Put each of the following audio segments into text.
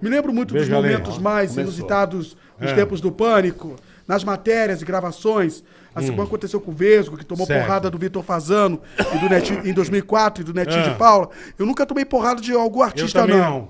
Me lembro muito Veja, dos momentos mais começou. inusitados dos É. tempos do pânico, nas matérias e gravações. Assim como aconteceu com o Vesgo, que tomou Hum. Certo. porrada do Vitor Fazano e do Netinho, em 2004 e do Netinho É. de Paula. Eu nunca tomei porrada de algum artista, não. não.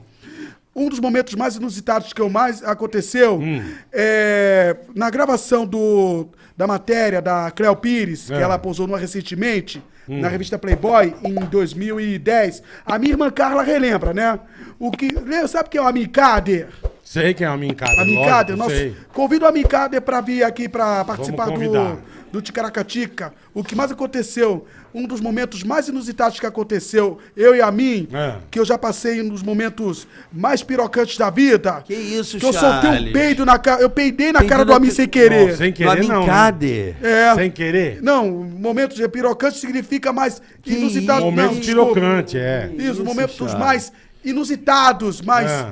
Um dos momentos mais inusitados que eu mais aconteceu Hum. é na gravação do, da matéria da Cleo Pires, É. que ela posou numa recentemente, Hum. na revista Playboy, em 2010. A minha irmã Carla relembra, né? O que, sabe o que é o Amicader? Sei que é uma mincada. A Micader, lógico, nossa, sei. convido a Micader para vir aqui para participar do, do Ticaracatica. O que mais aconteceu, um dos momentos mais inusitados que aconteceu, eu e a mim, É. que eu já passei um dos momentos mais pirocantes da vida. Que isso, Que eu soltei um peido na cara, eu peidei na Peido cara do Amin sem querer. Não, sem querer não. né? É. Sem querer. Não, momentos de pirocante significa mais inusitado. isso? não, Momento desculpa. pirocante, é. Isso, Isso, momentos Charles. mais inusitados, mas É.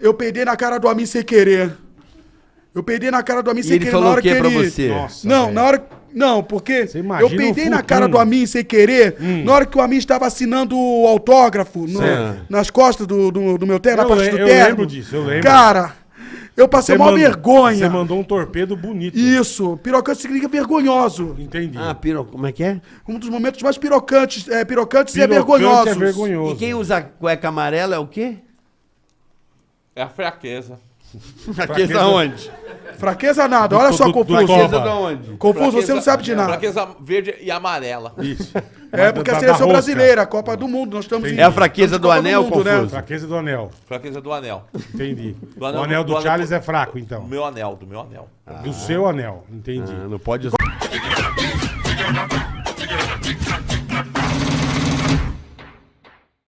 eu peidei na cara do Amin sem querer. Eu peidei na cara do Amin sem ele querer falou na hora o que que pra ele... você? Nossa, Não, velho. na hora... Não, porque eu peidei na cara do Amin sem querer, na hora que o Amin estava assinando o autógrafo no- nas costas do, do, do meu terno, na Eu parte le- do eu terno. lembro disso, eu lembro. Cara, eu passei uma vergonha. Você mandou um torpedo bonito. Isso, pirocante significa vergonhoso. Entendi. Ah, piro... como é que é? Um dos momentos mais pirocantes, é, pirocantes e Pirocante vergonhosos. é vergonhoso. E quem usa cueca amarela é o quê? É a fraqueza. Fraqueza onde? Fraqueza nada, olha Do- só, Confuso. Fraqueza da onde? Confuso, você Fraqueza- não sabe de nada. Fraqueza verde e amarela. Isso. É porque da- a da seleção rosca. brasileira, a Copa do Mundo, nós estamos Entendi. É a fraqueza estamos do em Copa anel, né? Confuso? Fraqueza do anel. Fraqueza do anel. Entendi. Do anel- o anel do do anel- Charles é fraco, então. Do meu anel, do meu anel. Do seu anel. Entendi. Ah, não pode usar.